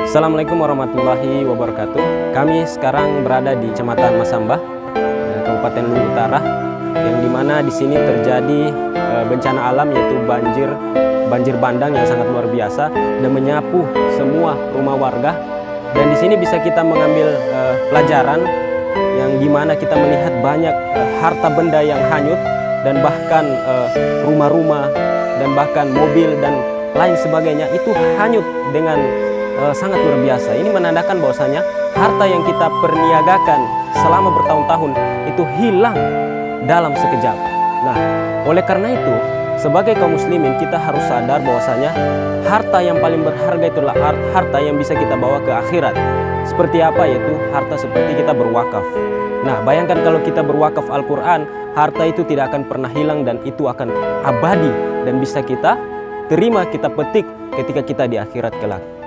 Assalamualaikum warahmatullahi wabarakatuh. Kami sekarang berada di Kecamatan Masambah, eh, Kabupaten Luwu Utara, yang di mana di sini terjadi eh, bencana alam yaitu banjir banjir bandang yang sangat luar biasa dan menyapu semua rumah warga. Dan di sini bisa kita mengambil eh, pelajaran yang di mana kita melihat banyak harta benda yang hanyut dan bahkan rumah-rumah dan bahkan mobil dan lain sebagainya itu hanyut dengan uh, sangat luar biasa. Ini menandakan bahwasanya harta yang kita perniagakan selama bertahun-tahun itu hilang dalam sekejap. Nah, oleh karena itu, sebagai kaum muslimin kita harus sadar bahwasanya harta yang paling berharga itulah harta yang bisa kita bawa ke akhirat. Seperti apa yaitu harta seperti kita berwakaf. Nah, bayangkan kalau kita berwakaf Al-Qur'an, harta itu tidak akan pernah hilang dan itu akan abadi dan bisa kita terima kita petik ketika kita di akhirat kelak.